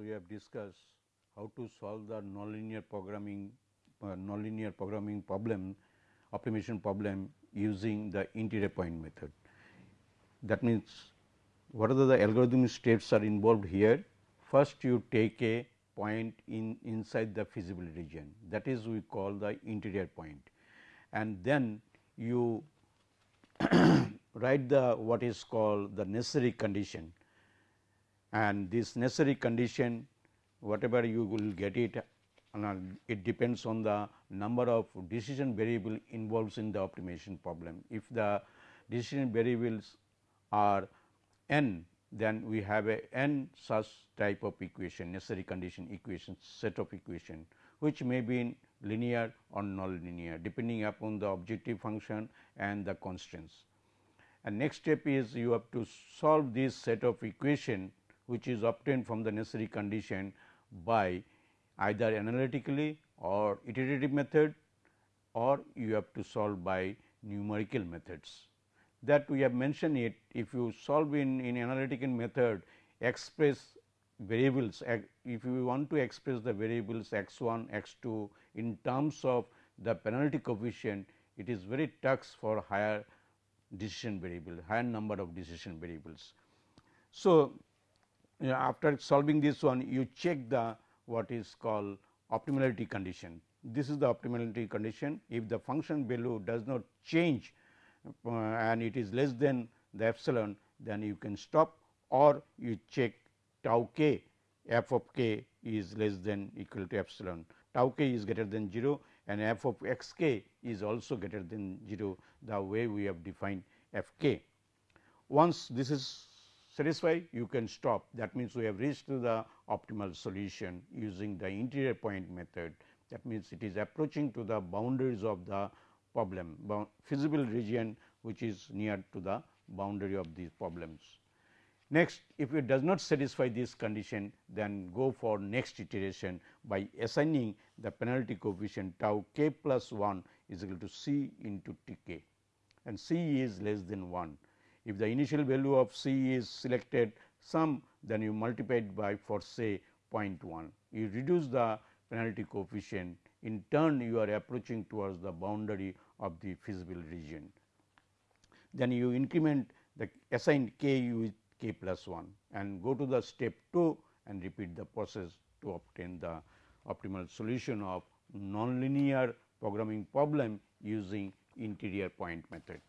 we have discussed how to solve the nonlinear programming uh, nonlinear programming problem optimization problem using the interior point method. That means, what are the, algorithmic steps are involved here? First you take a point in inside the feasible region that is we call the interior point and then you write the what is called the necessary condition and this necessary condition whatever you will get it uh, it depends on the number of decision variable involves in the optimization problem. If the decision variables are n then we have a n such type of equation necessary condition equation set of equation which may be in linear or nonlinear depending upon the objective function and the constraints. And next step is you have to solve this set of equation which is obtained from the necessary condition by either analytically or iterative method or you have to solve by numerical methods. That we have mentioned it if you solve in, in analytical method express variables if you want to express the variables x 1 x 2 in terms of the penalty coefficient it is very tough for higher decision variable higher number of decision variables. So, after solving this one you check the what is called optimality condition. This is the optimality condition if the function value does not change uh, and it is less than the epsilon then you can stop or you check tau k f of k is less than equal to epsilon tau k is greater than 0 and f of x k is also greater than 0 the way we have defined f k. Once this is satisfied you can stop. That means, we have reached to the optimal solution using the interior point method. That means, it is approaching to the boundaries of the problem feasible region which is near to the boundary of these problems. Next if it does not satisfy this condition then go for next iteration by assigning the penalty coefficient tau k plus 1 is equal to c into t k. And c is less than 1 if the initial value of C is selected some then you multiply it by for say 0.1. You reduce the penalty coefficient in turn you are approaching towards the boundary of the feasible region. Then you increment the assigned k with k plus 1 and go to the step 2 and repeat the process to obtain the optimal solution of nonlinear programming problem using interior point method.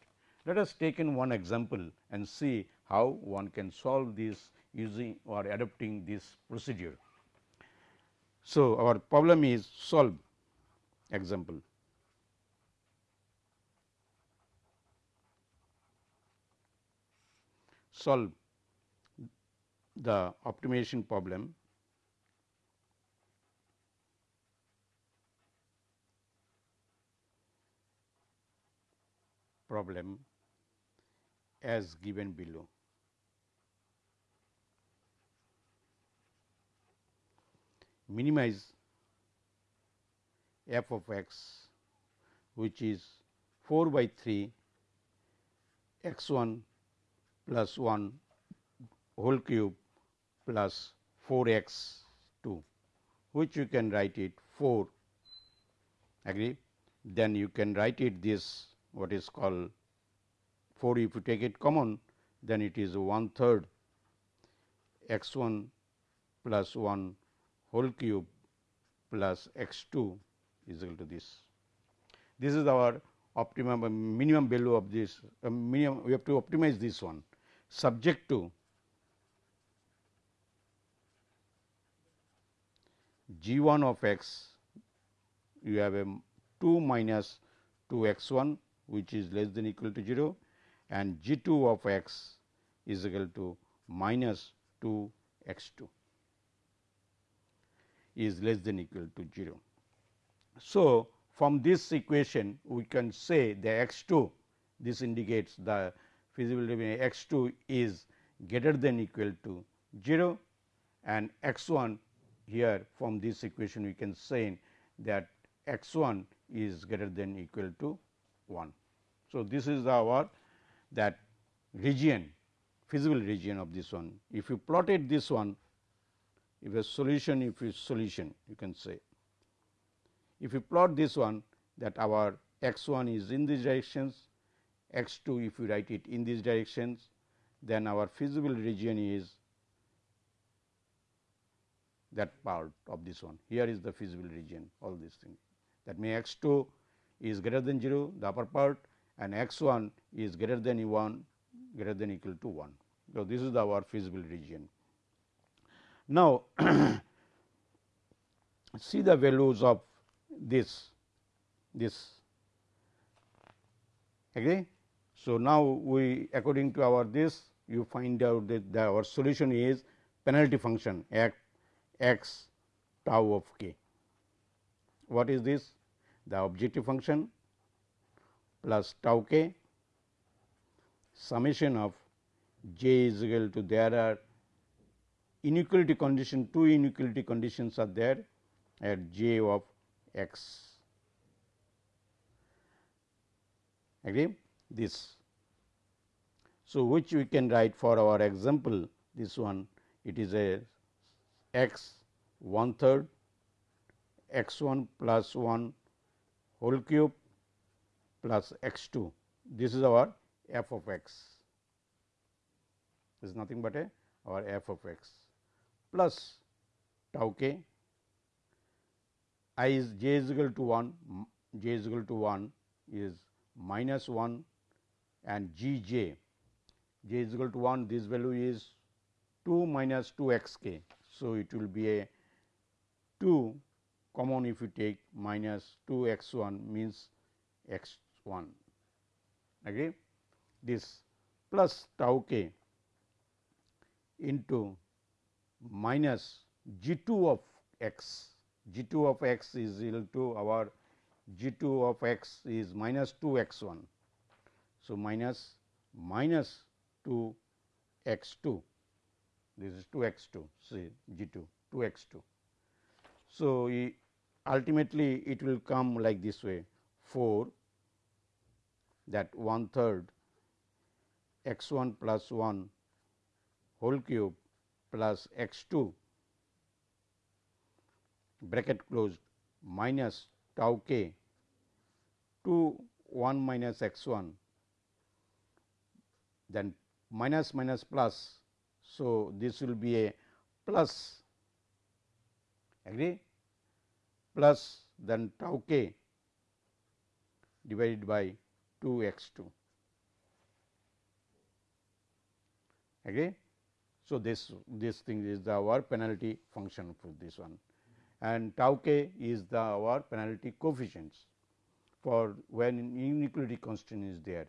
Let us take in one example and see how one can solve this using or adopting this procedure. So, our problem is solve example. Solve the optimization problem problem as given below. Minimize f of x which is 4 by 3 x 1 plus 1 whole cube plus 4 x 2 which you can write it 4 agree then you can write it this what is called 4 if you take it common then it is one third x 1 plus 1 whole cube plus x 2 is equal to this. This is our optimum minimum value of this uh, minimum we have to optimize this one subject to g 1 of x you have a 2 minus 2 x 1 which is less than equal to 0 and g 2 of x is equal to minus 2 x 2 is less than equal to 0. So, from this equation we can say the x 2 this indicates the feasibility x 2 is greater than equal to 0 and x 1 here from this equation we can say that x 1 is greater than equal to 1. So, this is our that region feasible region of this one. If you plotted this one if a solution if is solution you can say. If you plot this one that our x 1 is in these directions, x 2 if you write it in these directions, then our feasible region is that part of this one. Here is the feasible region all these things that may x 2 is greater than 0 the upper part and x 1 is greater than 1 greater than equal to 1. So, this is our feasible region. Now, see the values of this this agree. So, now we according to our this you find out that the, our solution is penalty function x tau of k. What is this? The objective function plus tau k summation of j is equal to there are inequality condition two inequality conditions are there at j of x agree this. So, which we can write for our example this one it is a x one third x 1 plus 1 whole cube plus x 2 this is our f of x. This is nothing but a our f of x. Plus tau k. I is j is equal to 1 j is equal to 1 is minus 1 and g j. J is equal to 1 this value is 2 minus 2 x k. So, it will be a 2 common if you take minus 2 x 1 means x 1 agree this plus tau k into minus g 2 of x g 2 of x is equal to our g 2 of x is minus 2 x 1. So, minus minus 2 x 2 this is 2 x 2 see g 2 2 x 2. So, ultimately it will come like this way 4 that one third x 1 plus 1 whole cube plus x 2 bracket closed minus tau k 2 1 minus x 1 then minus minus plus. So, this will be a plus agree plus then tau k divided by 2 x 2 agree. So, this this thing is the our penalty function for this one and tau k is the our penalty coefficients for when inequality constant is there.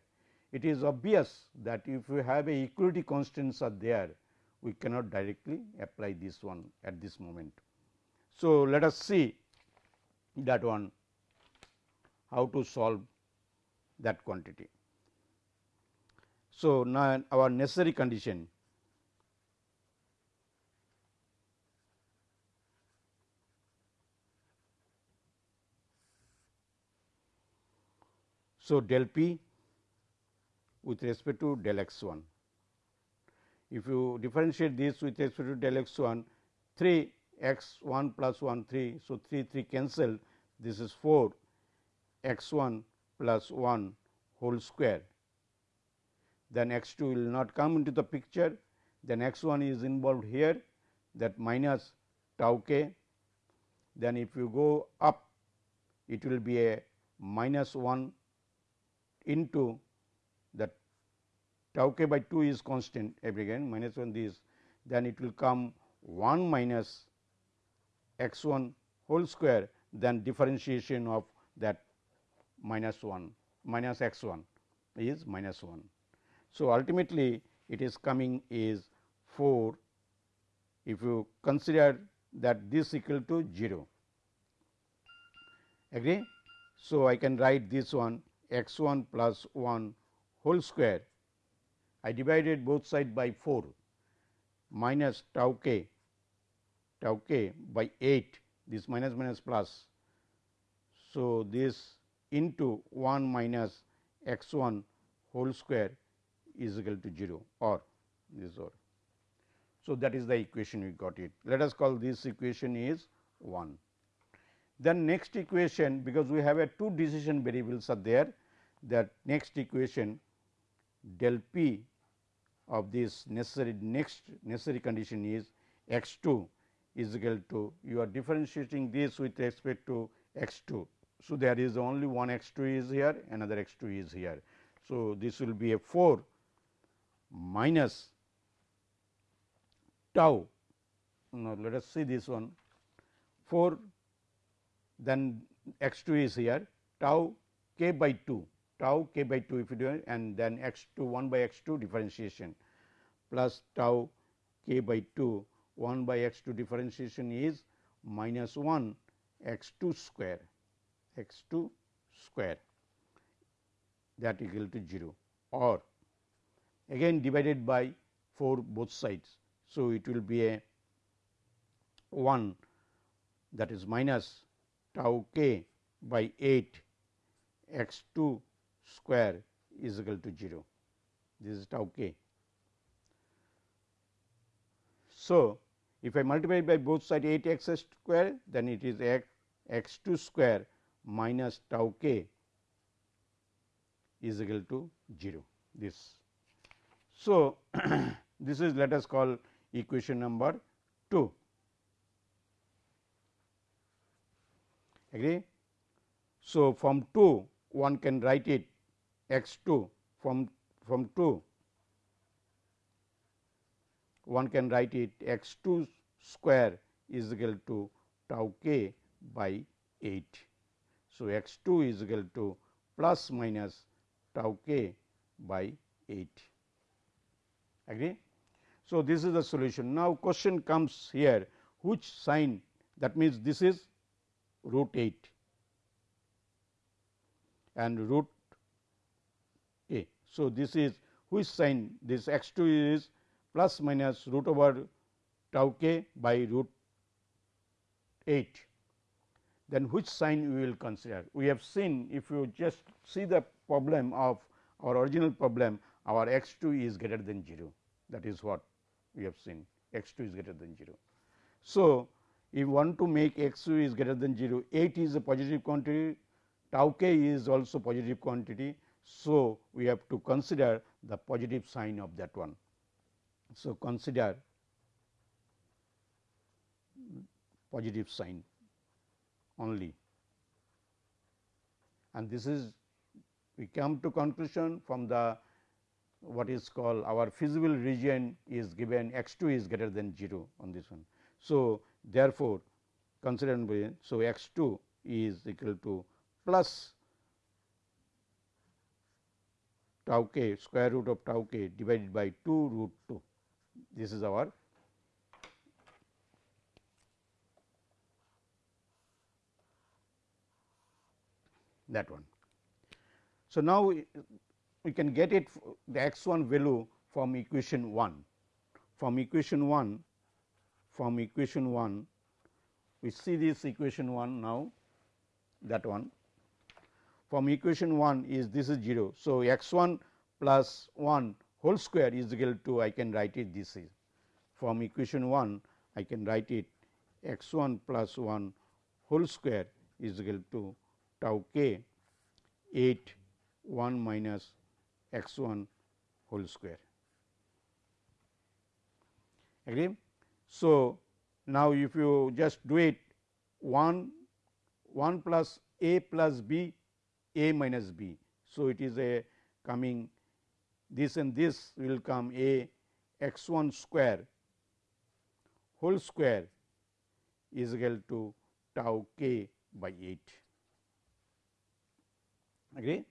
It is obvious that if we have a equality constants are there, we cannot directly apply this one at this moment. So, let us see that one how to solve that quantity. So, now our necessary condition So, del p with respect to del x 1. If you differentiate this with respect to del x 1, 3 x 1 plus 1 3. So, 3 3 cancel this is 4 x 1 plus 1 whole square. Then x 2 will not come into the picture, then x 1 is involved here. That minus tau k. Then if you go up, it will be a minus 1 into the tau k by 2 is constant. Every again minus 1 this. Then it will come 1 minus x 1 whole square. Then differentiation of that minus 1 minus x 1 is minus 1. So, ultimately it is coming is 4 if you consider that this equal to 0 agree. So, I can write this one x 1 plus 1 whole square. I divided both side by 4 minus tau k tau k by 8 this minus minus plus. So, this into 1 minus x 1 whole square is equal to 0 or this or. So, that is the equation we got it. Let us call this equation is 1. Then next equation because we have a two decision variables are there that next equation del p of this necessary next necessary condition is x 2 is equal to you are differentiating this with respect to x 2. So, there is only one x 2 is here another x 2 is here. So, this will be a 4 minus tau. Now, let us see this one 4 then x 2 is here tau k by 2 tau k by 2 if you do and then x 2 1 by x 2 differentiation plus tau k by 2 1 by x 2 differentiation is minus 1 x 2 square x 2 square that equal to 0 or again divided by 4 both sides. So, it will be a 1 that is minus tau k by 8 x 2 square is equal to 0. This is tau k. So, if I multiply by both side 8 x square then it is x x 2 square minus tau k is equal to 0 this. So, this is let us call equation number 2. agree. So, from 2 one can write it x 2 from from 2 one can write it x 2 square is equal to tau k by 8. So, x 2 is equal to plus minus tau k by 8 agree. So, this is the solution. Now, question comes here which sign that means, this is root 8 and root a. So, this is which sign this x 2 is plus minus root over tau k by root 8 then which sign we will consider. We have seen if you just see the problem of our original problem our x 2 is greater than 0 that is what we have seen x 2 is greater than 0. So, if you want to make x 2 is greater than 0, 8 is a positive quantity, tau k is also positive quantity. So, we have to consider the positive sign of that one. So, consider positive sign only and this is we come to conclusion from the what is called our feasible region is given x 2 is greater than 0 on this one. So, therefore, consider so x 2 is equal to plus tau k square root of tau k divided by 2 root 2. This is our that one. So, now we, can get it the x 1 value from equation 1. From equation 1 from equation 1 we see this equation 1 now that one from equation 1 is this is 0. So, x 1 plus 1 whole square is equal to I can write it this is from equation 1 I can write it x 1 plus 1 whole square is equal to tau k 8 1 minus x 1 whole square. Agree? So, now if you just do it 1 1 plus a plus b a minus b. So, it is a coming this and this will come a x 1 square whole square is equal to tau k by 8. Agree?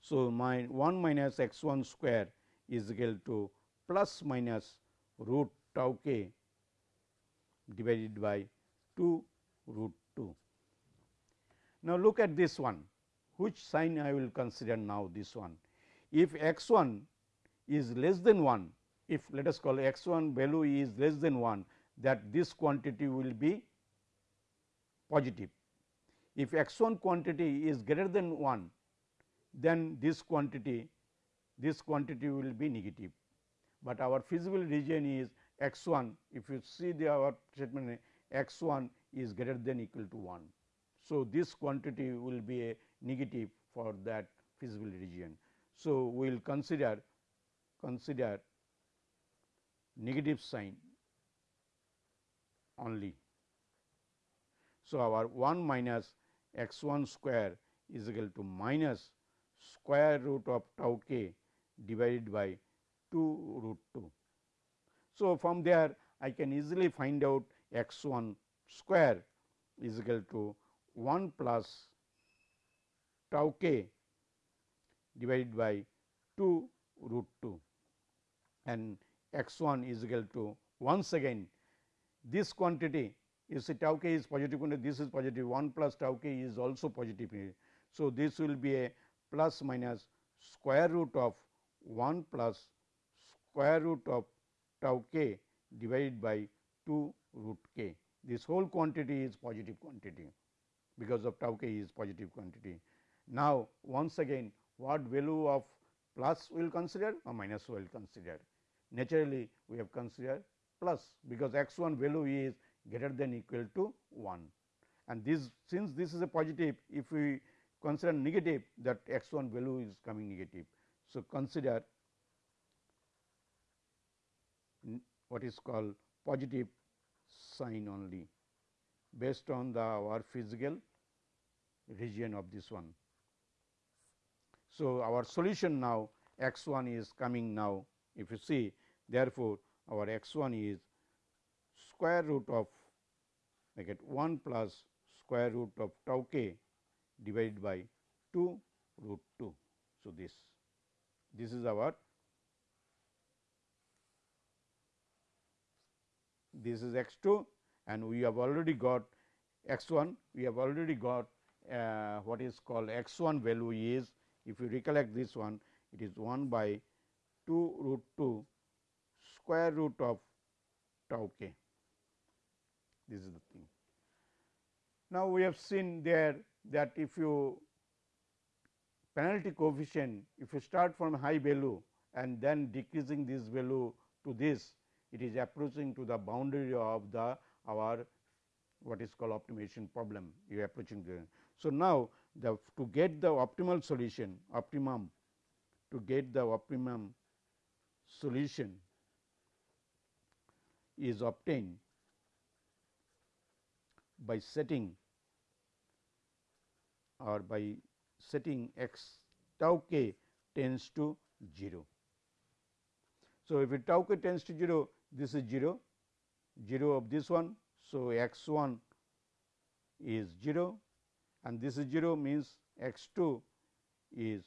So, my 1 minus x 1 square is equal to plus minus root tau k divided by 2 root 2. Now, look at this one which sign I will consider now this one. If x 1 is less than 1 if let us call x 1 value is less than 1 that this quantity will be positive. If x 1 quantity is greater than 1 then this quantity this quantity will be negative, but our feasible region is x 1 if you see the our statement x 1 is greater than equal to 1. So, this quantity will be a negative for that feasible region. So, we will consider consider negative sign only. So, our 1 minus x 1 square is equal to minus square root of tau k divided by 2 root 2. So, from there I can easily find out x 1 square is equal to 1 plus tau k divided by 2 root 2 and x 1 is equal to once again this quantity you see tau k is positive this is positive 1 plus tau k is also positive. So, this will be a plus minus square root of 1 plus square root of tau k divided by 2 root k. This whole quantity is positive quantity because of tau k is positive quantity. Now, once again what value of plus we will consider or minus we will consider. Naturally, we have considered plus because x 1 value is greater than equal to 1 and this since this is a positive if we consider negative that x 1 value is coming negative. So, consider what is called positive sign only based on the our physical region of this one. So, our solution now x 1 is coming now if you see therefore, our x 1 is square root of I get 1 plus square root of tau k divided by 2 root 2. So, this this is our this is x 2 and we have already got x 1 we have already got uh, what is called x 1 value is if you recollect this one it is 1 by 2 root 2 square root of tau k this is the thing. Now, we have seen there that if you penalty coefficient if you start from high value and then decreasing this value to this it is approaching to the boundary of the our what is called optimization problem you are approaching the. So, now the to get the optimal solution optimum to get the optimum solution is obtained by setting or by setting x tau k tends to 0. So, if tau k tends to 0 this is 0 0 of this one. So, x 1 is 0 and this is 0 means x 2 is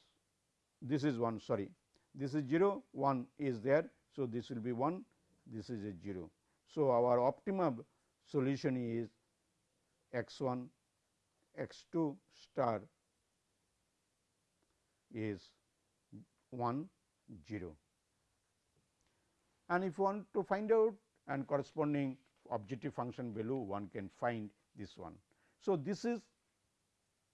this is 1 sorry this is 0 1 is there. So, this will be 1 this is a 0. So, our optimum solution is x 1 x 2 star is 1 0 and if you want to find out and corresponding objective function value one can find this one. So, this is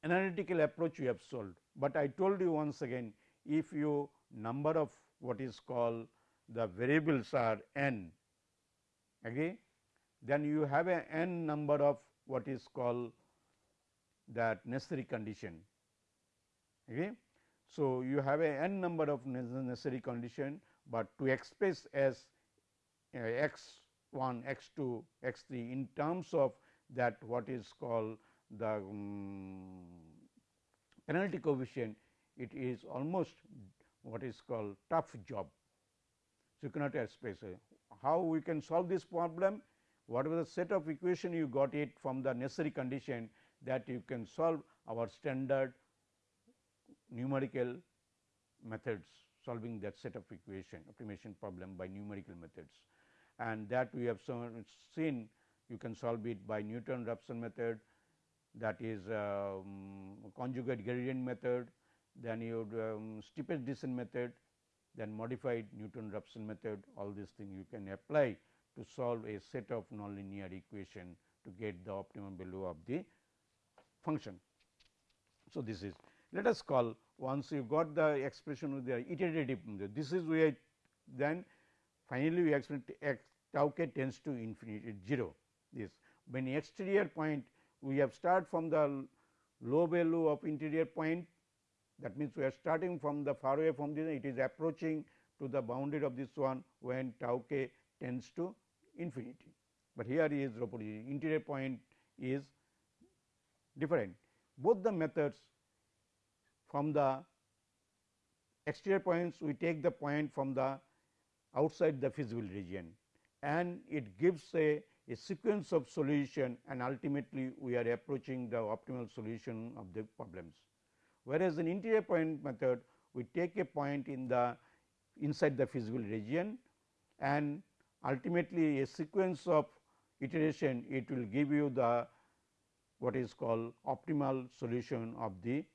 analytical approach we have solved, but I told you once again if you number of what is called the variables are n agree then you have a n number of what is called that necessary condition. Okay. So, you have a n number of necessary condition, but to express as uh, x 1, x 2, x 3 in terms of that what is called the um, penalty coefficient, it is almost what is called tough job. So, you cannot express how we can solve this problem whatever the set of equation you got it from the necessary condition that you can solve our standard numerical methods solving that set of equation optimization problem by numerical methods. And that we have seen you can solve it by Newton Raphson method that is um, conjugate gradient method, then you um, steepest descent method, then modified Newton Raphson method all these things you can apply to solve a set of nonlinear equation to get the optimum value of the function. So, this is let us call once you got the expression with the iterative this is where then finally, we x tau k tends to infinity 0 this when exterior point we have start from the low value of interior point that means we are starting from the far away from this it is approaching to the boundary of this one when tau k tends to infinity. But here is interior point is different both the methods from the exterior points we take the point from the outside the feasible region and it gives a, a sequence of solution and ultimately we are approaching the optimal solution of the problems. Whereas, in interior point method we take a point in the inside the feasible region and ultimately a sequence of iteration it will give you the what is called optimal solution of the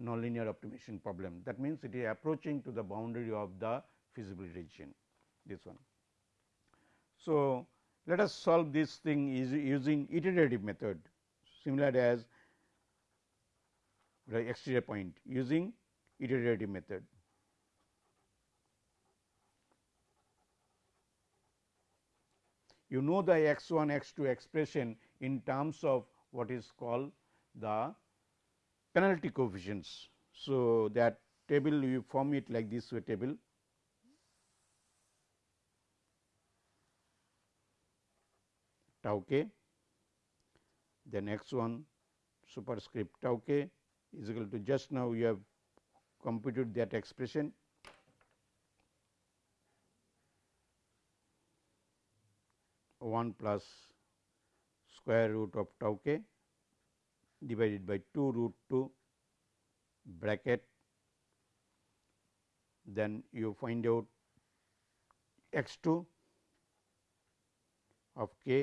nonlinear optimization problem. That means, it is approaching to the boundary of the feasible region this one. So, let us solve this thing using iterative method similar as the exterior point using iterative method. You know the x 1 x 2 expression in terms of what is called the penalty coefficients. So, that table you form it like this way table. Tau k then x 1 superscript. Tau k is equal to just now you have computed that expression. One plus square root of tau k divided by 2 root 2 bracket. Then you find out x 2 of k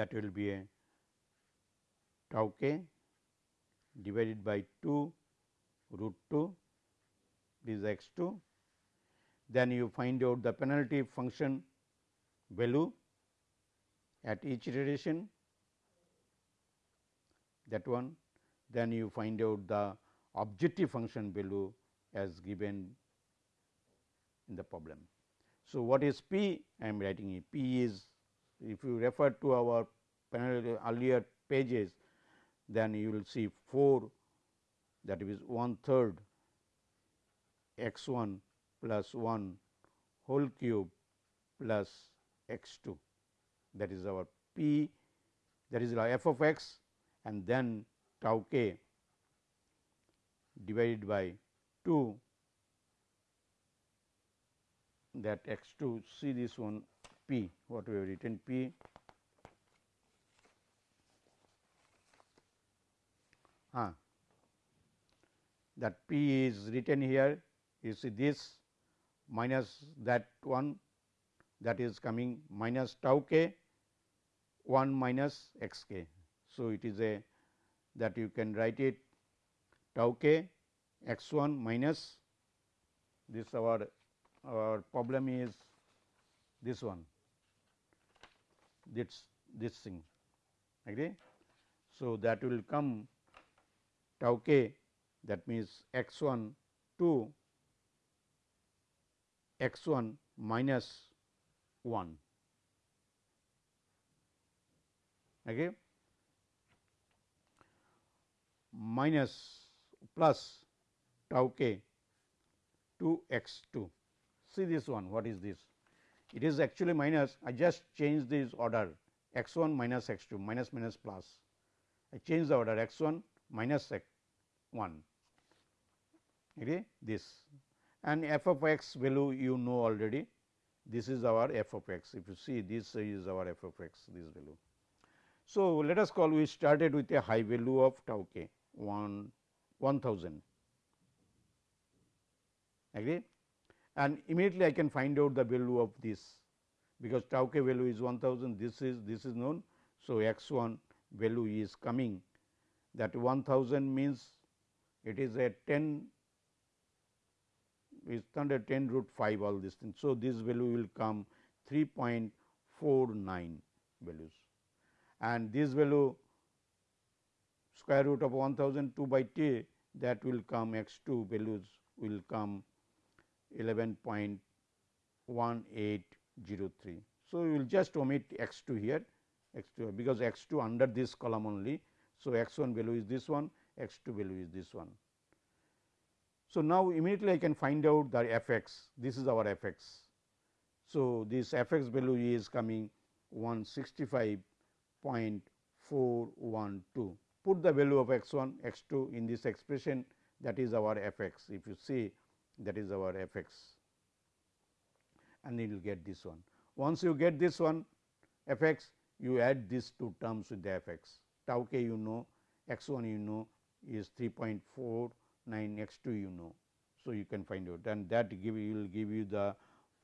that will be a tau k divided by 2 root 2 this is x 2 then you find out the penalty function value at each iteration that one then you find out the objective function value as given in the problem. So, what is P? I am writing it. P is if you refer to our earlier pages, then you will see 4 that is one third x 1 plus 1 whole cube plus x 2 that is our p that is our f of x and then tau k divided by 2 that x 2 see this one p what we have written p. Ah, that p is written here you see this minus that one that is coming minus tau k 1 minus x k. So, it is a that you can write it tau k x 1 minus this our our problem is this one this this thing agree. So, that will come tau k that means x 1 to x 1 minus 1 okay? Minus plus tau k to x 2 see this one what is this? It is actually minus I just change this order x 1 minus x 2 minus minus plus. I change the order x 1 minus x 1 okay? This. And f of x value you know already this is our f of x. If you see this is our f of x this value. So, let us call we started with a high value of tau k 1 1000 agree and immediately I can find out the value of this because tau k value is 1000 this is this is known. So, x 1 value is coming that 1000 means it is a 10 is under 10 root 5 all these things. So, this value will come 3.49 values and this value square root of 1002 by t that will come x 2 values will come 11.1803. So, we will just omit x 2 here x 2 because x 2 under this column only. So, x 1 value is this one x 2 value is this one. So, now immediately I can find out the f x this is our f x. So, this f x value is coming 165.412 put the value of x 1 x 2 in this expression that is our f x if you see that is our f x and you will get this one. Once you get this one f x you add these two terms with the f x tau k you know x 1 you know is 3.49 x 2 you know. So, you can find out and that give you will give you the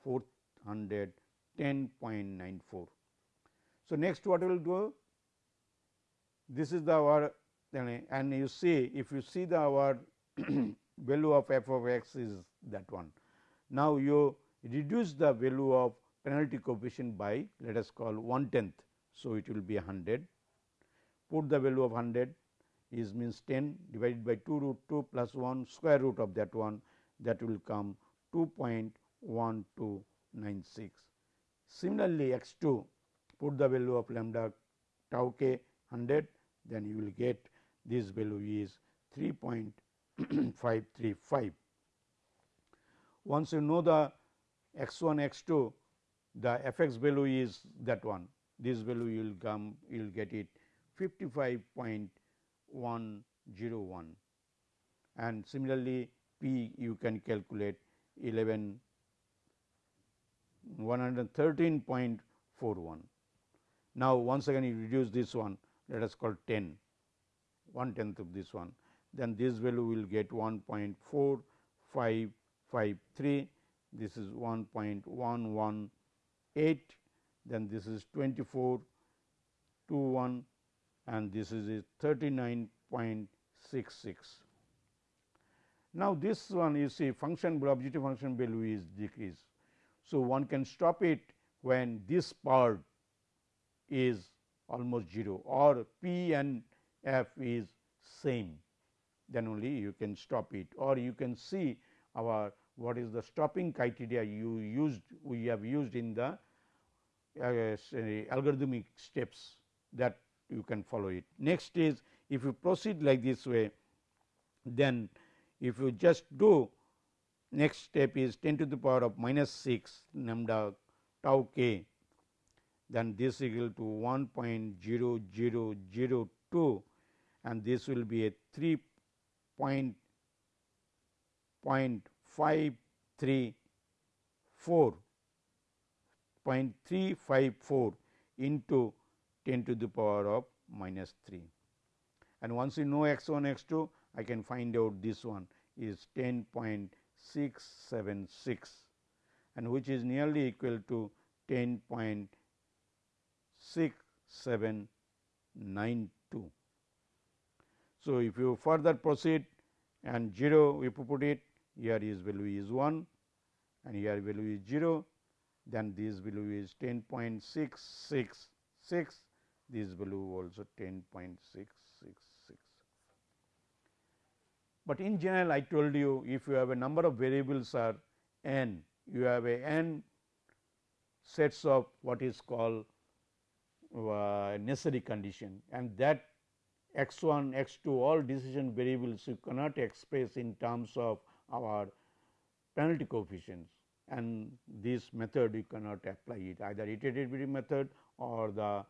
410.94. So, next what we will do this is the our and you see if you see the our value of f of x is that one. Now, you reduce the value of penalty coefficient by let us call 1 tenth. So, it will be 100 put the value of 100 is means 10 divided by 2 root 2 plus 1 square root of that one that will come 2.1296. Similarly, x 2 put the value of lambda tau k 100 then you will get this value is 3.535. Once you know the x 1 x 2 the f x value is that one this value you will come you will get it 55.101 and similarly p you can calculate 11 113.41. Now, once again you reduce this one. Let us call 10 1 tenth of this one. Then this value will get 1.4553 this is 1.118 then this is 2421 and this is 39.66. Now, this one you see function objective function value is decreased. So, one can stop it when this part is almost 0 or p and f is same then only you can stop it or you can see our what is the stopping criteria you used we have used in the uh, algorithmic steps that you can follow it. Next is if you proceed like this way then if you just do next step is 10 to the power of minus 6 lambda tau k then this is equal to 1.0002 and this will be a 3 point point 534 0.354 into 10 to the power of minus 3. And once you know x 1 x 2 I can find out this one is 10.676 and which is nearly equal to 10.6792. So, if you further proceed and 0 if you put it here is value is 1 and here value is 0 then this value is 10.666 this value also 10.666. But in general I told you if you have a number of variables are n you have a n sets of what is called uh, necessary condition. And that x 1 x 2 all decision variables you cannot express in terms of our penalty coefficients. And this method you cannot apply it. Either iterative method or the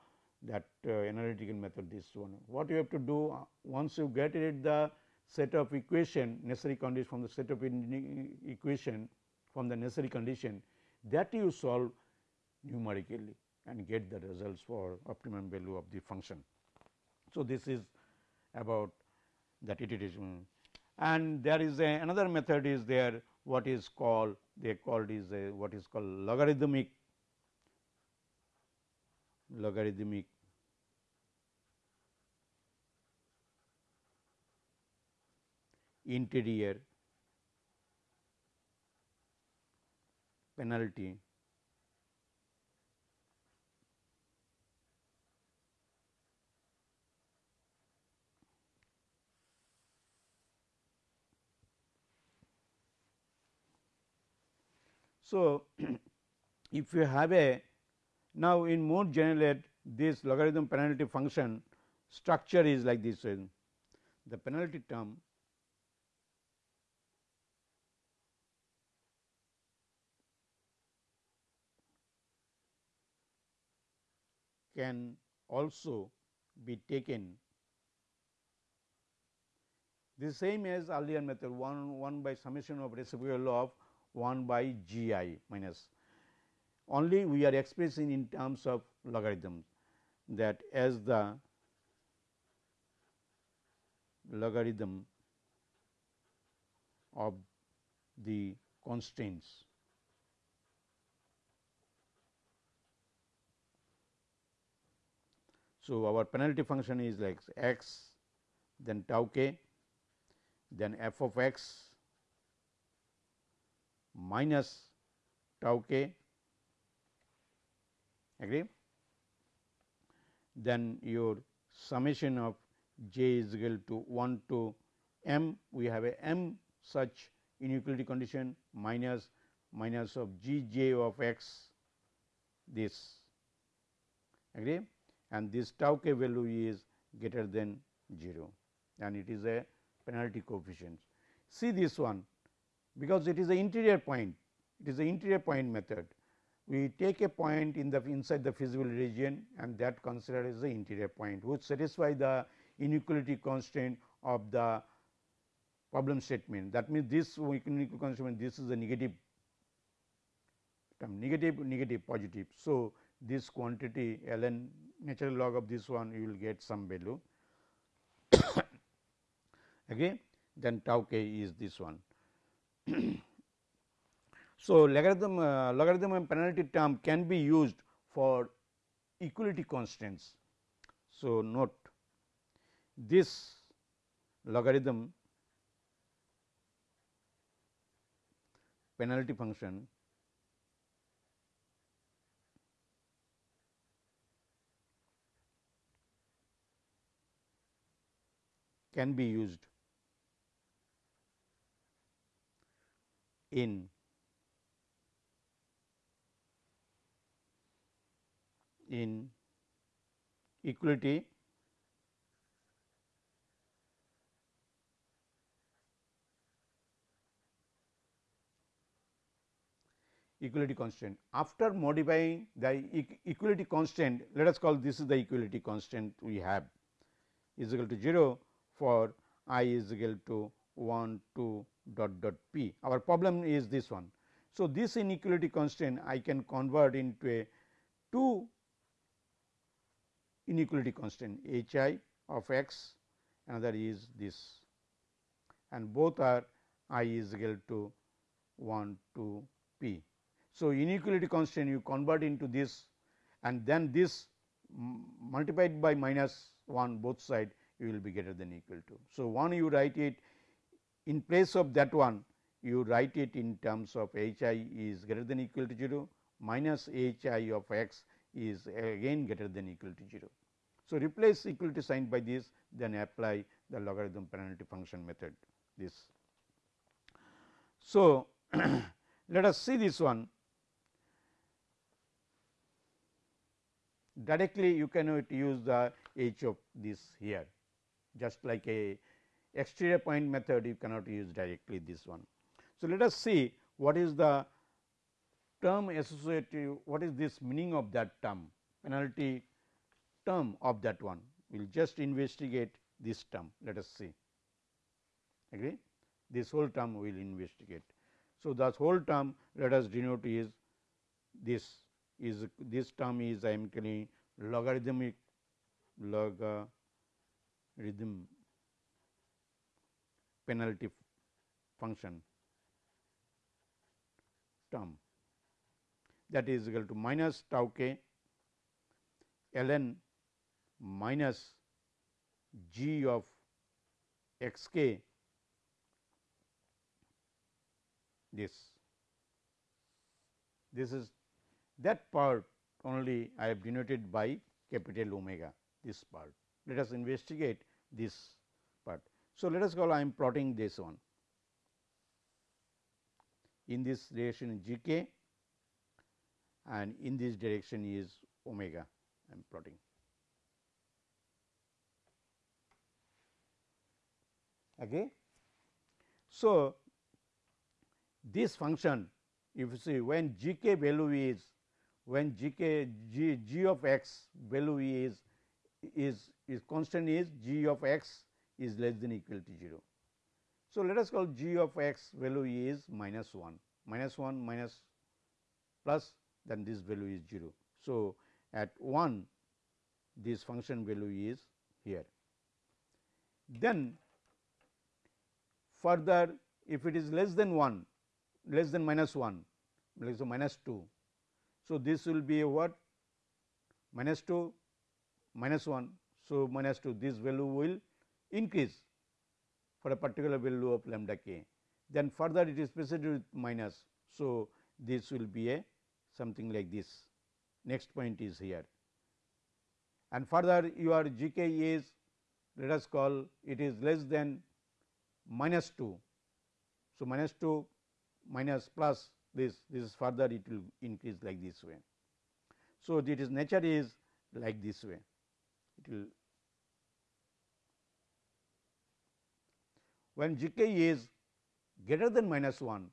that uh, analytical method this one. What you have to do uh, once you get it the set of equation necessary condition from the set of equation from the necessary condition that you solve numerically and get the results for optimum value of the function. So, this is about that iteration and there is a, another method is there what is called they called is a what is called logarithmic logarithmic interior penalty So, if you have a now in more general this logarithm penalty function structure is like this the penalty term. Can also be taken. The same as earlier method 1 1 by summation of reciprocal of 1 by g i minus. Only we are expressing in terms of logarithms that as the logarithm of the constraints. So, our penalty function is like x then tau k then f of x minus tau k agree? Then your summation of j is equal to 1 to m we have a m such inequality condition minus minus of g j of x this agree? And this tau k value is greater than 0 and it is a penalty coefficient. See this one because it is the interior point, it is the interior point method. We take a point in the inside the feasible region and that considered as the interior point which satisfy the inequality constraint of the problem statement. That means, this inequality constraint this is a negative term negative negative positive. So, this quantity ln natural log of this one you will get some value again then tau k is this one. So, logarithm uh, logarithm and penalty term can be used for equality constraints. So, note this logarithm penalty function can be used in in equality equality constant. After modifying the equality constant, let us call this is the equality constant we have is equal to 0 for i is equal to 1 2 dot dot p. Our problem is this one. So, this inequality constant I can convert into a two inequality constant h i of x another is this and both are i is equal to 1 to p. So, inequality constant you convert into this and then this multiplied by minus 1 both side you will be greater than equal to. So, one you write it in place of that one you write it in terms of h i is greater than equal to 0 minus h i of x is again greater than equal to 0. So, replace equality sign by this then apply the logarithm penalty function method this. So, let us see this one directly you cannot use the h of this here just like a exterior point method you cannot use directly this one. So, let us see what is the term associated what is this meaning of that term? Penalty term of that one. We will just investigate this term. Let us see. Agree? This whole term we will investigate. So, this whole term let us denote is this is this term is I am calling logarithmic log rhythm penalty function term that is equal to minus tau k ln minus g of x k this. This is that part only I have denoted by capital omega this part. Let us investigate this part. So, let us call I am plotting this one. In this relation g k and in this direction is omega I am plotting. Okay. So, this function if you see when g k value is when g k g, g of x value is is is constant is g of x is less than equal to 0. So, let us call g of x value is minus 1 minus 1 minus plus then this value is 0. So, at 1 this function value is here. Then further if it is less than 1 less than minus 1 less than minus 2. So, this will be a what minus 2 minus 1. So, minus 2 this value will increase for a particular value of lambda k. Then further it is preceded with minus. So, this will be a something like this next point is here and further your g k is let us call it is less than minus 2. So, minus 2 minus plus this this is further it will increase like this way. So, it is nature is like this way it will when g k is greater than minus 1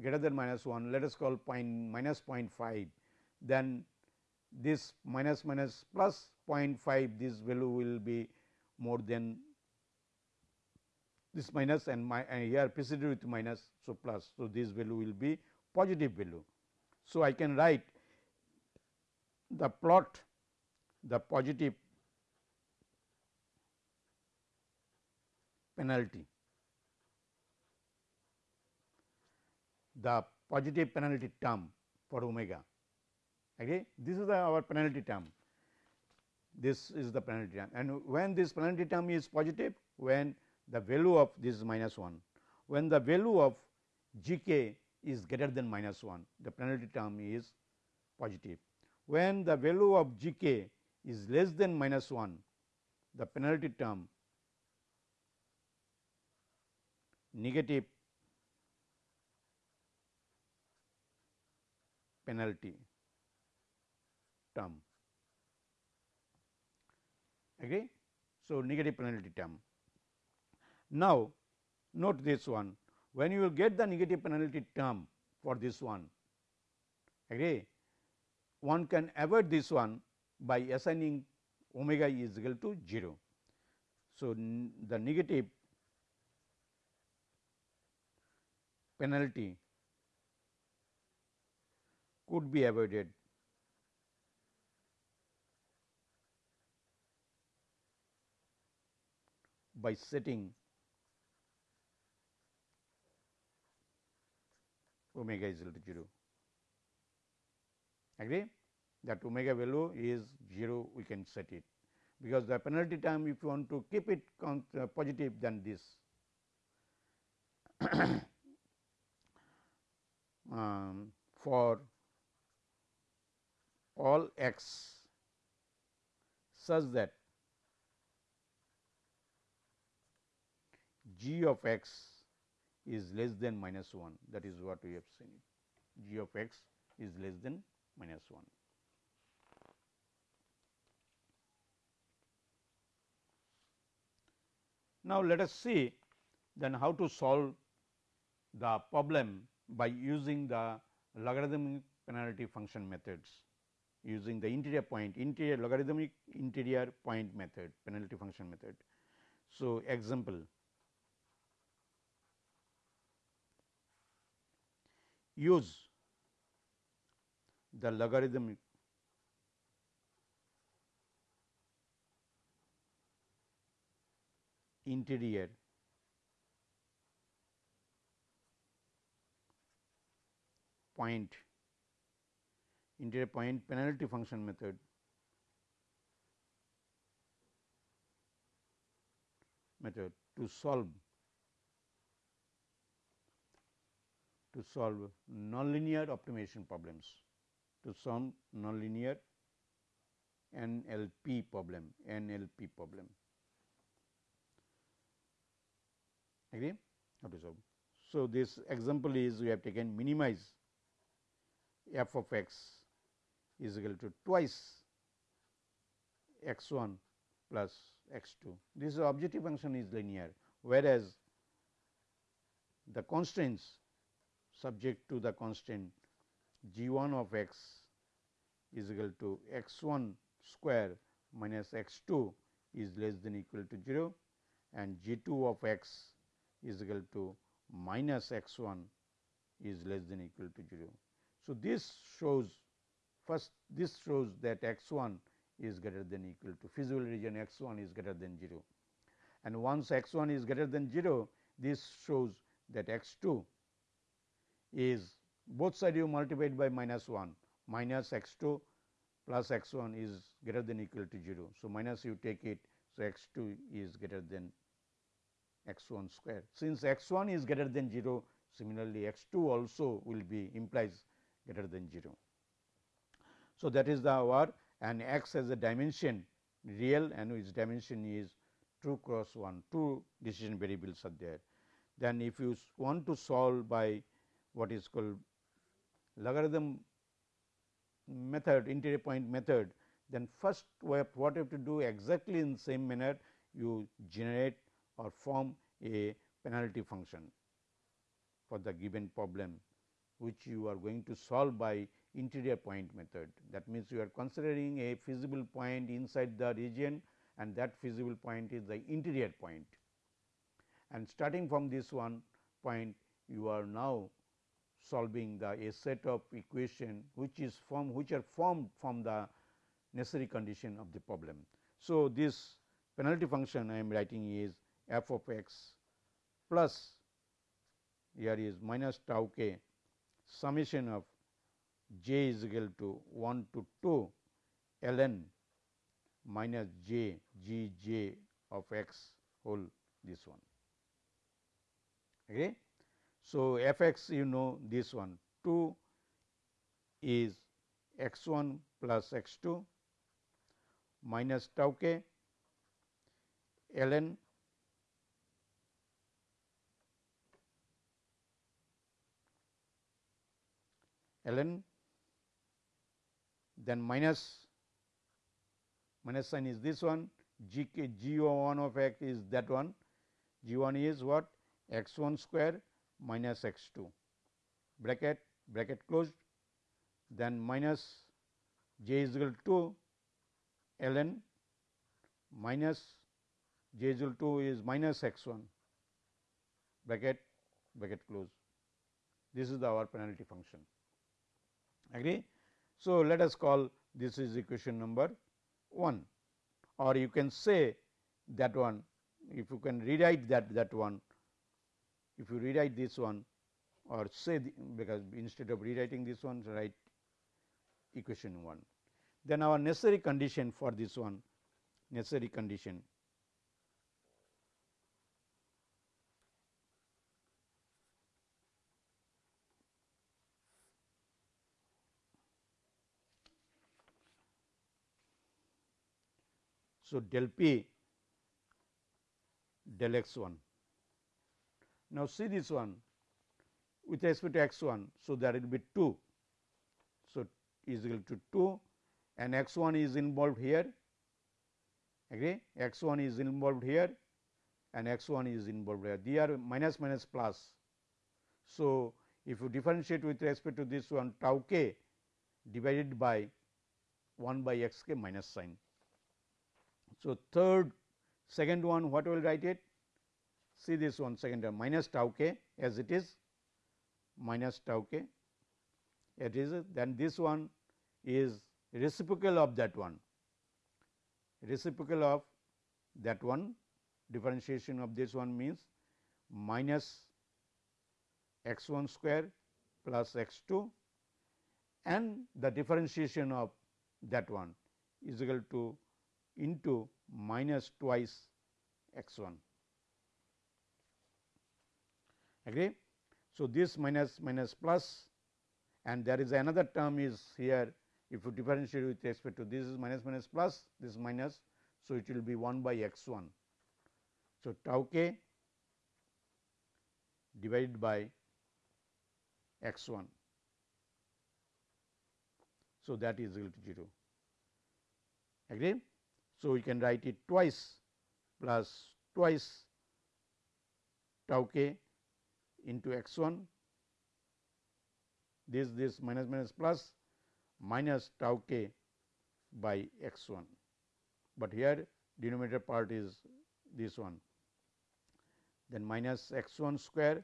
greater than minus 1 let us call point minus 0.5 then this minus minus plus 0.5 this value will be more than this minus and my and here preceded with minus. So, plus. So, this value will be positive value. So, I can write the plot the positive penalty the positive penalty term for omega. Okay. This is the our penalty term. This is the penalty term and when this penalty term is positive when the value of this is minus 1. When the value of g k is greater than minus 1, the penalty term is positive. When the value of g k is less than minus 1, the penalty term negative penalty term. Agree? So, negative penalty term. Now, note this one when you will get the negative penalty term for this one agree one can avoid this one by assigning omega is equal to 0. So, the negative penalty could be avoided. By setting omega is equal to 0. Agree? That omega value is 0 we can set it. Because the penalty term if you want to keep it uh, positive than this. Um, for all x such that g of x is less than minus 1 that is what we have seen. G of x is less than minus 1. Now, let us see then how to solve the problem by using the logarithmic penalty function methods using the interior point interior logarithmic interior point method penalty function method. So, example use the logarithmic interior point interior point penalty function method method to solve to solve nonlinear optimization problems, to solve nonlinear NLP problem, NLP problem. Agree? How to solve? So, this example is we have taken minimize f of x is equal to twice x 1 plus x 2. This objective function is linear, whereas the constraints subject to the constant g 1 of x is equal to x 1 square minus x 2 is less than equal to 0 and g 2 of x is equal to minus x 1 is less than equal to 0. So, this shows first this shows that x 1 is greater than equal to feasible region x 1 is greater than 0 and once x 1 is greater than 0 this shows that x 2 is both side you multiplied by minus 1 minus x 2 plus x 1 is greater than equal to 0. So, minus you take it. So, x 2 is greater than x 1 square. Since x 1 is greater than 0 similarly, x 2 also will be implies greater than 0. So, that is the our and x as a dimension real and its dimension is 2 cross 1 2 decision variables are there. Then if you want to solve by what is called logarithm method interior point method then first what you have to do exactly in the same manner you generate or form a penalty function for the given problem which you are going to solve by interior point method. That means, you are considering a feasible point inside the region and that feasible point is the interior point. And starting from this one point you are now solving the a set of equation which is formed which are formed from the necessary condition of the problem. So, this penalty function I am writing is f of x plus here is minus tau k summation of j is equal to 1 to 2 ln minus j g j of x whole this one. Okay. So, f x you know this one 2 is x 1 plus x 2 minus tau k ln ln then minus minus sign is this one g k g 1 of x is that one. G 1 is what? X 1 square minus x 2 bracket bracket closed. Then minus j is equal to ln minus j is equal to is minus x 1 bracket bracket close. This is the our penalty function. Agree. So, let us call this is equation number 1 or you can say that one if you can rewrite that that one if you rewrite this one or say the, because instead of rewriting this one write equation 1. Then our necessary condition for this one necessary condition So, del p del x 1. Now, see this one with respect to x 1. So, that will be 2. So, is equal to 2 and x 1 is involved here agree x 1 is involved here and x 1 is involved here they are minus minus plus. So, if you differentiate with respect to this one tau k divided by 1 by x k minus sign so, third second one what will write it? See this one second term minus tau k as it is minus tau k it is then this one is reciprocal of that one reciprocal of that one differentiation of this one means minus x 1 square plus x 2 and the differentiation of that one is equal to into minus twice x 1 agree. So, this minus minus plus and there is another term is here if you differentiate with respect to this is minus minus plus this is minus. So, it will be 1 by x 1. So, tau k divided by x 1. So, that is equal to 0 agree. So, we can write it twice plus twice tau k into x 1 this this minus minus plus minus tau k by x 1, but here denominator part is this one. Then minus x 1 square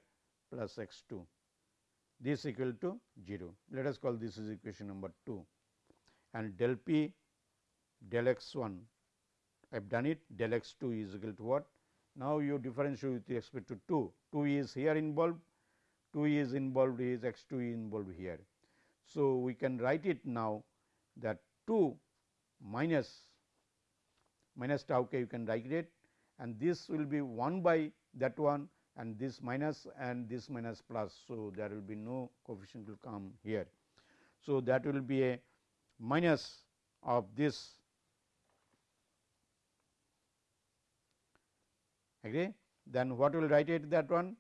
plus x 2 this equal to 0. Let us call this is equation number 2 and del p del x 1 I have done it del x 2 is equal to what? Now, you differentiate with respect to 2, 2 is here involved, 2 is involved is x 2 is involved here. So, we can write it now that 2 minus minus tau k you can write it and this will be 1 by that one and this minus and this minus plus. So, there will be no coefficient will come here. So, that will be a minus of this agree then what will write it that one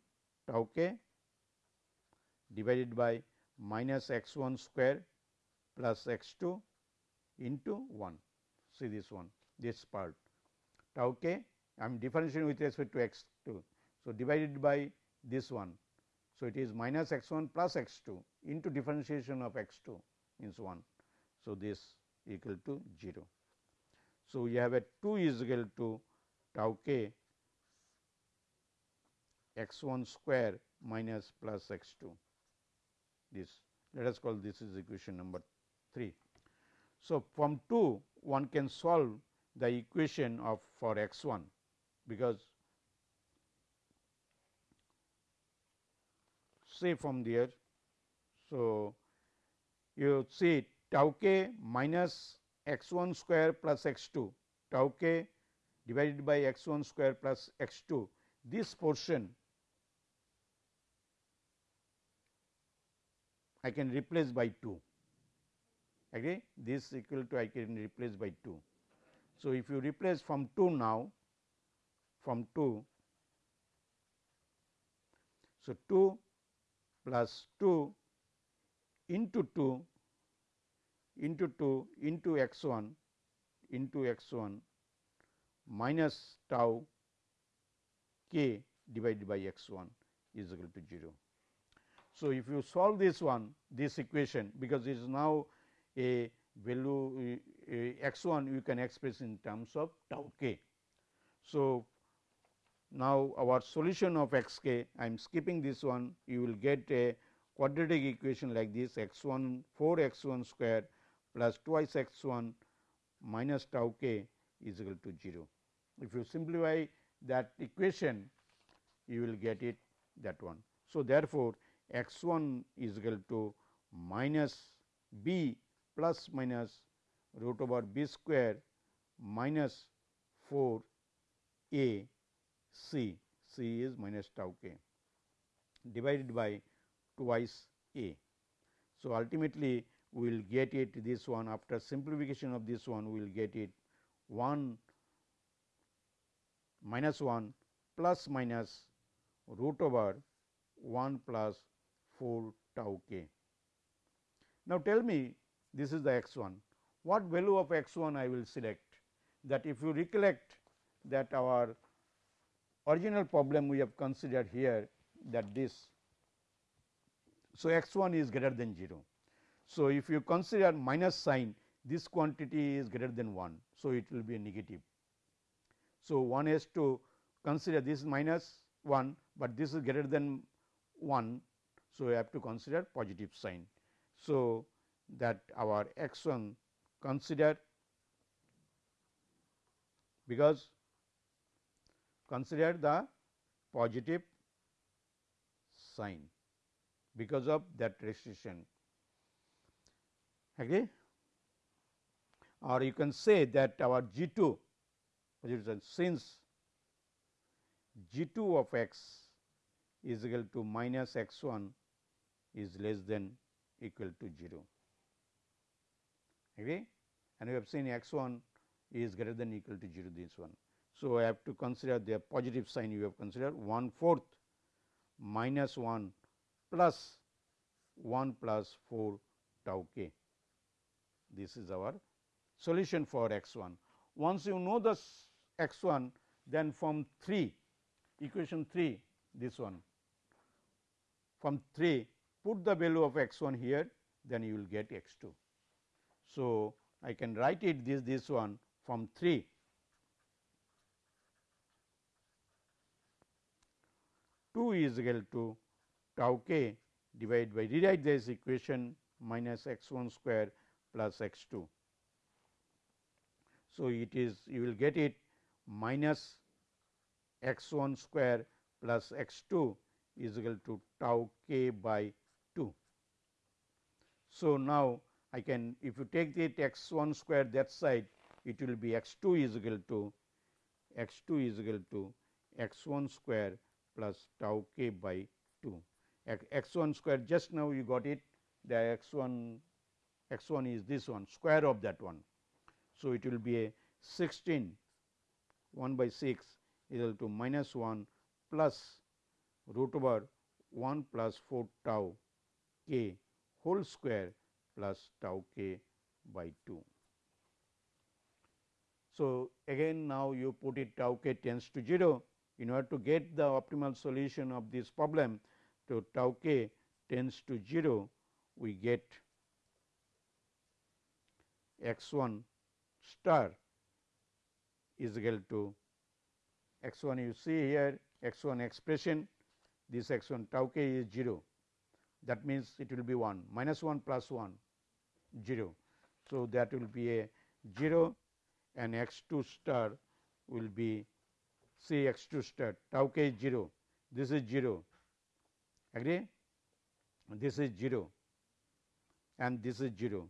tau k divided by minus x 1 square plus x 2 into 1 see this one this part tau k I am differentiating with respect to x 2. So, divided by this one. So, it is minus x 1 plus x 2 into differentiation of x 2 means 1. So, this equal to 0. So, we have a 2 is equal to tau k x 1 square minus plus x 2 this let us call this is equation number 3. So, from 2 one can solve the equation of for x 1 because say from there. So, you see tau k minus x 1 square plus x 2 tau k divided by x 1 square plus x 2 this portion I can replace by 2 agree this equal to I can replace by 2. So, if you replace from 2 now from 2. So, 2 plus 2 into 2 into 2 into x 1 into x 1 minus tau k divided by x 1 is equal to 0. So, if you solve this one this equation because it is now a value x 1 you can express in terms of tau k. So, now our solution of x k I am skipping this one you will get a quadratic equation like this x 1 4 x 1 square plus twice x 1 minus tau k is equal to 0. If you simplify that equation you will get it that one. So, therefore, x 1 is equal to minus b plus minus root over b square minus 4 a c, c is minus tau k divided by twice a. So, ultimately we will get it this one after simplification of this one we will get it 1 minus 1 plus minus root over 1 plus 4 tau k. Now, tell me this is the x 1 what value of x 1 I will select that if you recollect that our original problem we have considered here that this. So, x 1 is greater than 0. So, if you consider minus sign this quantity is greater than 1. So, it will be a negative. So, one has to consider this minus 1, but this is greater than 1. So, we have to consider positive sign. So, that our x 1 consider because consider the positive sign because of that restriction agree or you can say that our g 2 since g 2 of x is equal to minus x 1 is less than equal to 0 agree and we have seen x 1 is greater than equal to 0 this one. So, I have to consider the positive sign you have considered. 1 fourth minus 1 plus 1 plus 4 tau k. This is our solution for x 1. Once you know the x 1 then from 3 equation 3 this one. From 3 put the value of x 1 here then you will get x 2. So, I can write it this this one from 3 2 is equal to tau k divided by rewrite this equation minus x 1 square plus x 2. So, it is you will get it minus x 1 square plus x 2 is equal to tau k by 2. So, now I can if you take it x 1 square that side it will be x 2 is equal to x 2 is equal to x 1 square plus tau k by 2 x 1 square just now you got it the x 1 x 1 is this one square of that one. So, it will be a 16 1 by 6 is equal to minus 1 plus root over 1 plus 4 tau k whole square plus tau k by 2. So, again now you put it tau k tends to 0 in order to get the optimal solution of this problem to tau k tends to 0 we get x 1 star is equal to x 1 you see here x 1 expression this x 1 tau k is 0 that means it will be 1 minus 1 plus 1 0. So, that will be a 0 and x 2 star will be say x 2 star tau k is 0 this is 0 agree this is 0 and this is 0.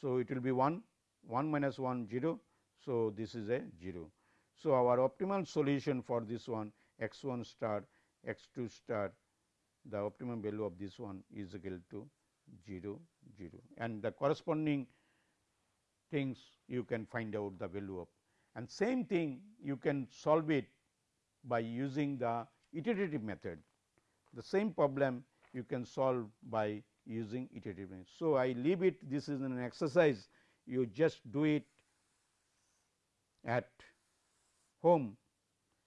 So, it will be 1 1 minus 1 0. So, this is a 0. So, our optimal solution for this one x 1 star x 2 star the optimum value of this one is equal to 0 0 and the corresponding things you can find out the value of and same thing you can solve it by using the iterative method. The same problem you can solve by using iterative method. So, I leave it this is an exercise you just do it at home,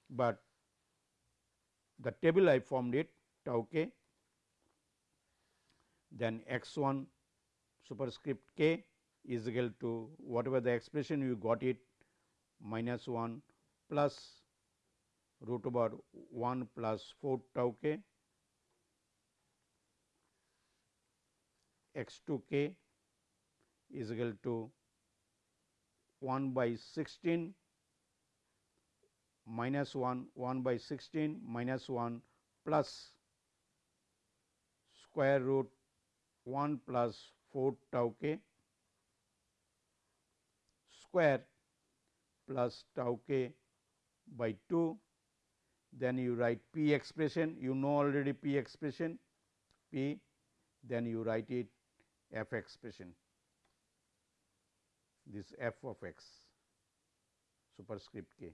but the table I formed it tau k then x 1 superscript k is equal to whatever the expression you got it minus 1 plus root over 1 plus 4 tau k. X 2 k is equal to 1 by 16 minus 1 1 by 16 minus 1 plus square root 1 plus 4 tau k square plus tau k by 2 then you write p expression. You know already p expression. P then you write it f expression. This f of x superscript k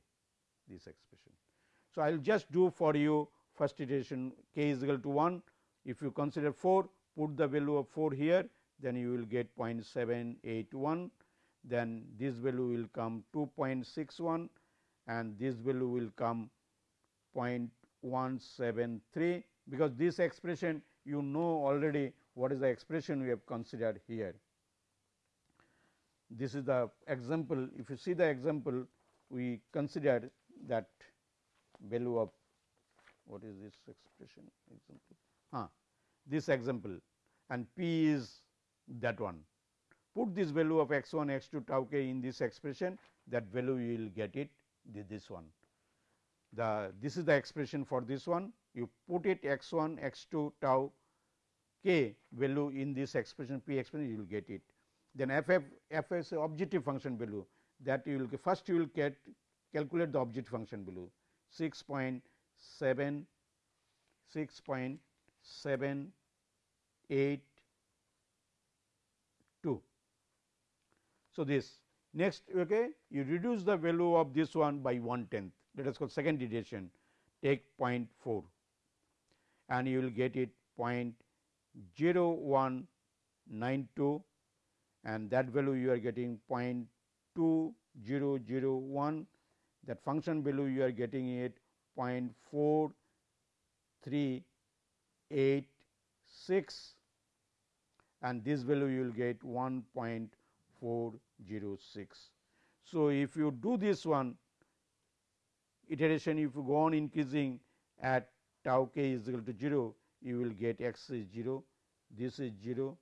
this expression. So, I will just do for you first iteration k is equal to 1 if you consider 4 put the value of 4 here then you will get 0.781 then this value will come 2.61 and this value will come 0.173 because this expression you know already what is the expression we have considered here. This is the example. If you see the example we considered that value of what is this expression example ah, this example and p is that one. Put this value of x 1 x 2 tau k in this expression that value you will get it this one. The this is the expression for this one you put it x 1 x 2 tau k value in this expression p expression you will get it. Then f f f is objective function value that you will first you will get calculate the objective function value 6.7 6.782. So, this. Next okay, you reduce the value of this one by 1 tenth let us call second iteration take 0.4 and you will get it 0.0192 and that value you are getting 0.2001 that function value you are getting it 0.4386 and this value you will get 1.406. So, if you do this one iteration if you go on increasing at tau k is equal to 0 you will get x is 0 this is 0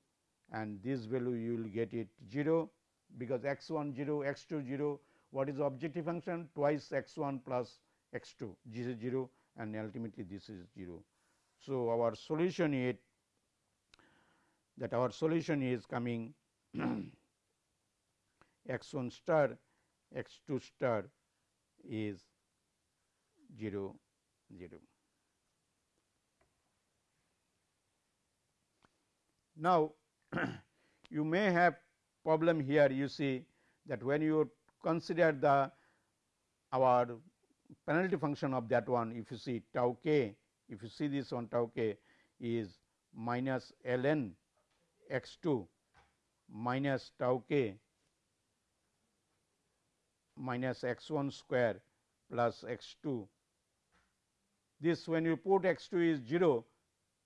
and this value you will get it 0 because x 1 0 x 2 0 what is objective function twice x 1 plus x 2 this is 0 and ultimately this is 0. So, our solution is that our solution is coming x 1 star x 2 star is 0 0. Now, you may have problem here you see that when you consider the our penalty function of that one if you see tau k if you see this one tau k is minus ln x 2 minus tau k minus x 1 square plus x 2. This when you put x 2 is 0,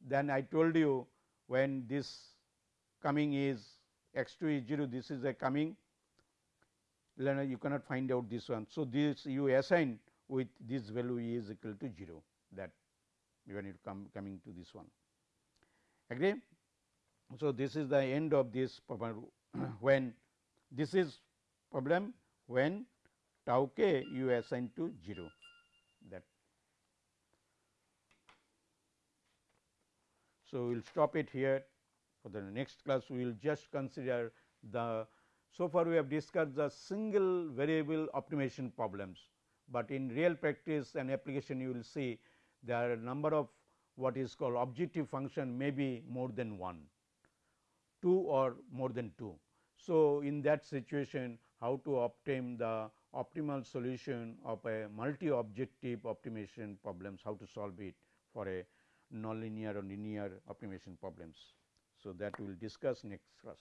then I told you when this coming is x 2 is 0, this is a coming you cannot find out this one. So, this you assign with this value is equal to 0 that when it come coming to this one agree. So, this is the end of this problem when this is problem when tau k you assign to 0 that. So, we will stop it here for the next class we will just consider the so far we have discussed the single variable optimization problems, but in real practice and application you will see there are a number of what is called objective function may be more than one, 2 or more than 2. So, in that situation how to obtain the optimal solution of a multi objective optimization problems, how to solve it for a nonlinear or linear optimization problems. So, that we will discuss next class.